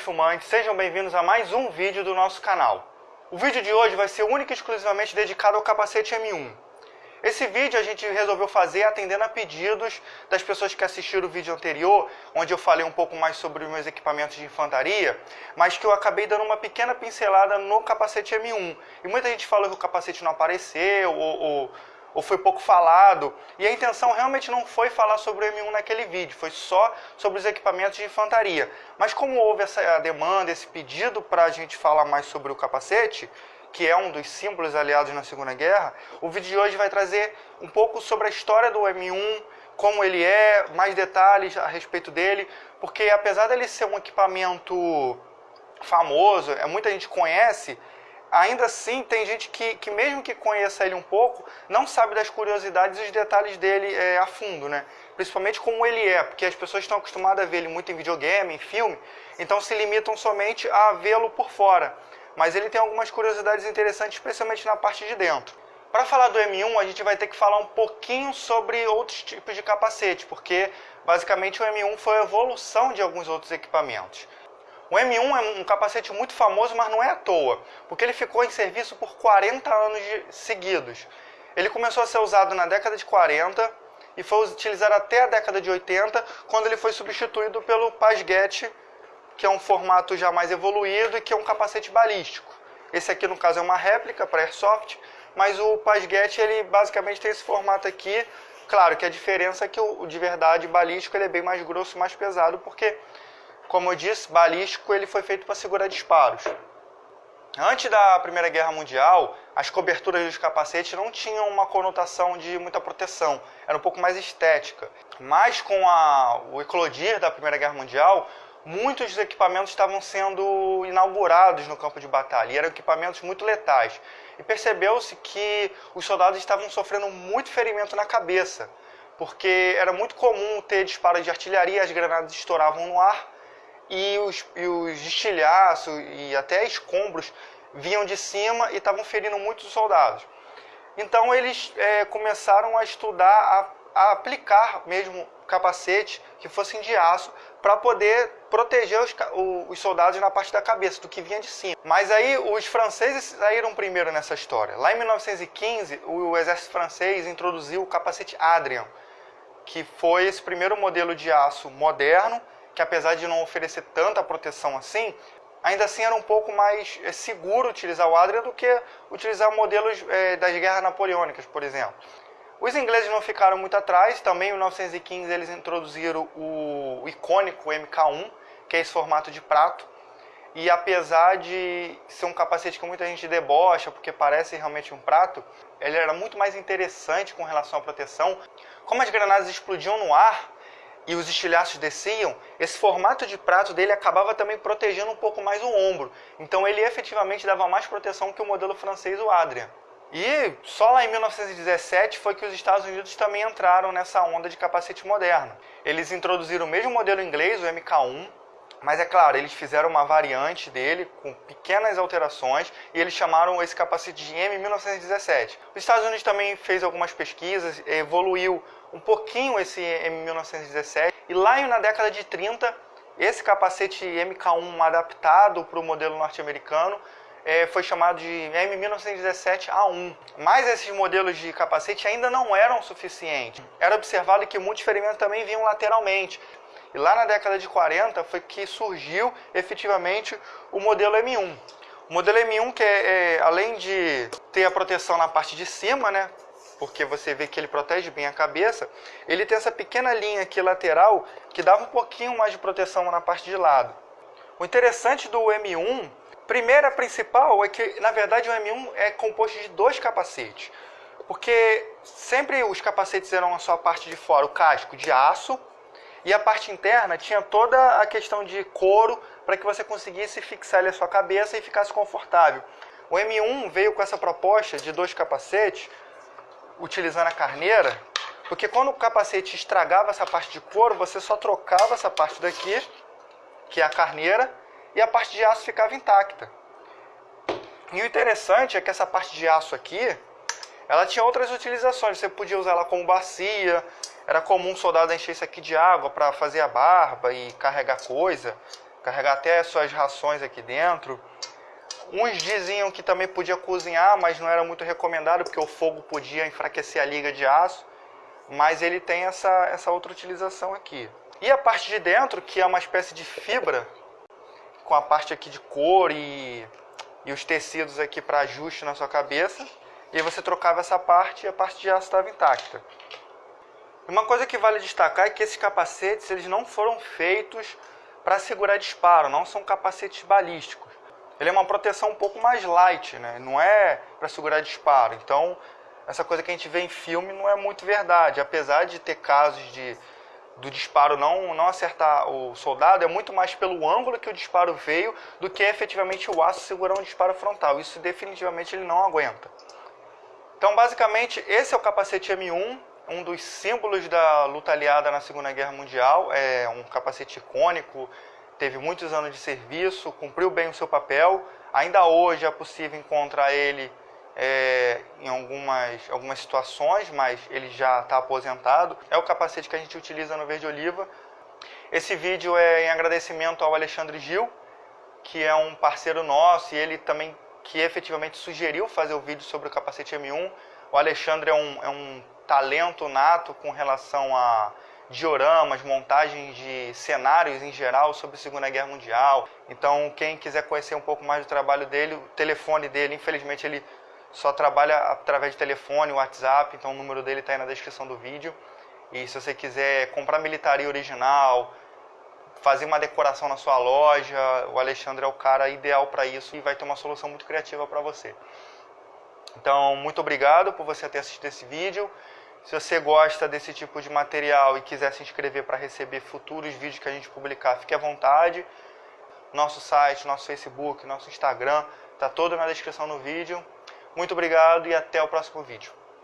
fumantes, sejam bem-vindos a mais um vídeo do nosso canal. O vídeo de hoje vai ser único e exclusivamente dedicado ao capacete M1. Esse vídeo a gente resolveu fazer atendendo a pedidos das pessoas que assistiram o vídeo anterior, onde eu falei um pouco mais sobre os meus equipamentos de infantaria, mas que eu acabei dando uma pequena pincelada no capacete M1. E muita gente falou que o capacete não apareceu, ou, ou ou foi pouco falado. E a intenção realmente não foi falar sobre o M1 naquele vídeo, foi só sobre os equipamentos de infantaria. Mas como houve essa demanda, esse pedido para a gente falar mais sobre o capacete, que é um dos símbolos aliados na Segunda Guerra, o vídeo de hoje vai trazer um pouco sobre a história do M1, como ele é, mais detalhes a respeito dele, porque apesar dele ser um equipamento famoso, é, muita gente conhece, ainda assim tem gente que, que mesmo que conheça ele um pouco, não sabe das curiosidades e os detalhes dele é, a fundo, né? Principalmente como ele é, porque as pessoas estão acostumadas a ver ele muito em videogame, em filme, então se limitam somente a vê-lo por fora. Mas ele tem algumas curiosidades interessantes, especialmente na parte de dentro. Para falar do M1, a gente vai ter que falar um pouquinho sobre outros tipos de capacete, porque basicamente o M1 foi a evolução de alguns outros equipamentos. O M1 é um capacete muito famoso, mas não é à toa, porque ele ficou em serviço por 40 anos seguidos. Ele começou a ser usado na década de 40 e foi utilizado até a década de 80, quando ele foi substituído pelo Pasget, que é um formato já mais evoluído e que é um capacete balístico. Esse aqui, no caso, é uma réplica para Airsoft, mas o Pasget, ele basicamente tem esse formato aqui. Claro que a diferença é que o de verdade balístico ele é bem mais grosso e mais pesado, porque como eu disse, balístico ele foi feito para segurar disparos. Antes da Primeira Guerra Mundial, as coberturas dos capacetes não tinham uma conotação de muita proteção, era um pouco mais estética. Mas com a, o eclodir da Primeira Guerra Mundial, muitos dos equipamentos estavam sendo inaugurados no campo de batalha, e eram equipamentos muito letais. E percebeu-se que os soldados estavam sofrendo muito ferimento na cabeça, porque era muito comum ter disparos de artilharia, as granadas estouravam no ar, e os, e os estilhaços e até escombros vinham de cima e estavam ferindo muitos soldados. Então eles é, começaram a estudar, a, a, aplicar mesmo capacetes que fossem de aço para poder proteger os, os, soldados na parte da cabeça, do que vinha de cima. Mas aí os franceses saíram primeiro nessa história. Lá em 1915, o exército francês introduziu o capacete Adrian, que foi esse primeiro modelo de aço moderno que apesar de não oferecer tanta proteção assim, ainda assim era um pouco mais é, seguro utilizar o Adria do que utilizar modelos é, das guerras napoleônicas, por exemplo. Os ingleses não ficaram muito atrás, também em 1915 eles introduziram o, icônico MK1, que é esse formato de prato, e apesar de ser um capacete que muita gente debocha, porque parece realmente um prato, ele era muito mais interessante com relação à proteção. Como as granadas explodiam no ar, e os estilhaços desciam, esse formato de prato dele acabava também protegendo um pouco mais o ombro. Então ele efetivamente dava mais proteção que o modelo francês, o Adrian. E só lá em 1917 foi que os Estados Unidos também entraram nessa onda de capacete moderno. Eles introduziram o mesmo modelo inglês, o MK1, mas é claro, eles fizeram uma variante dele com pequenas alterações e eles chamaram esse capacete de M1917. Os Estados Unidos também fez algumas pesquisas, evoluiu um pouquinho esse M1917 e lá na década de 30 esse capacete MK1 adaptado para o modelo norte-americano é, foi chamado de M1917A1. Mas esses modelos de capacete ainda não eram suficientes. Era observado que muitos ferimentos também vinham lateralmente. E lá na década de 40 foi que surgiu efetivamente o modelo M1. O modelo M1 que é, é, além de ter a proteção na parte de cima, né, porque você vê que ele protege bem a cabeça, ele tem essa pequena linha aqui lateral que dava um pouquinho mais de proteção na parte de lado. O interessante do M1, primeira principal, é que na verdade o M1 é composto de dois capacetes. Porque sempre os capacetes eram a sua parte de fora, o casco de aço, e a parte interna tinha toda a questão de couro para que você conseguisse fixar ele a sua cabeça e ficasse confortável. O M1 veio com essa proposta de dois capacetes, utilizando a carneira, porque quando o capacete estragava essa parte de couro, você só trocava essa parte daqui, que é a carneira, e a parte de aço ficava intacta. E o interessante é que essa parte de aço aqui, ela tinha outras utilizações. Você podia usar ela como bacia, era comum o soldado encher isso aqui de água para fazer a barba e carregar coisa. carregar até suas rações aqui dentro. Uns diziam que também podia cozinhar, mas não era muito recomendado, porque o fogo podia enfraquecer a liga de aço. Mas ele tem essa, essa outra utilização aqui. E a parte de dentro, que é uma espécie de fibra, com a parte aqui de cor e, e os tecidos aqui para ajuste na sua cabeça. E aí você trocava essa parte e a parte de aço estava intacta. Uma coisa que vale destacar é que esses capacetes eles não foram feitos para segurar disparo, não são capacetes balísticos. Ele é uma proteção um pouco mais light, né? não é para segurar disparo. Então, essa coisa que a gente vê em filme não é muito verdade. Apesar de ter casos de do disparo não, não acertar o soldado, é muito mais pelo ângulo que o disparo veio do que efetivamente o aço segurar um disparo frontal. Isso definitivamente ele não aguenta. Então, basicamente, esse é o capacete M1, um dos símbolos da luta aliada na Segunda Guerra Mundial. É um capacete icônico, teve muitos anos de serviço, cumpriu bem o seu papel. Ainda hoje é possível encontrar ele é, em algumas, algumas situações, mas ele já está aposentado. É o capacete que a gente utiliza no Verde Oliva. Esse vídeo é em agradecimento ao Alexandre Gil, que é um parceiro nosso e ele também que efetivamente sugeriu fazer o vídeo sobre o capacete M1. O Alexandre é um, é um talento nato com relação a dioramas, montagens de cenários em geral sobre a Segunda Guerra Mundial. Então, quem quiser conhecer um pouco mais do trabalho dele, o telefone dele, infelizmente ele só trabalha através de telefone, WhatsApp, então o número dele está aí na descrição do vídeo. E se você quiser comprar militaria original, fazer uma decoração na sua loja, o Alexandre é o cara ideal para isso e vai ter uma solução muito criativa para você. Então, muito obrigado por você ter assistido esse vídeo. Se você gosta desse tipo de material e quiser se inscrever para receber futuros vídeos que a gente publicar, fique à vontade. Nosso site, nosso Facebook, nosso Instagram, está todo na descrição do vídeo. Muito obrigado e até o próximo vídeo.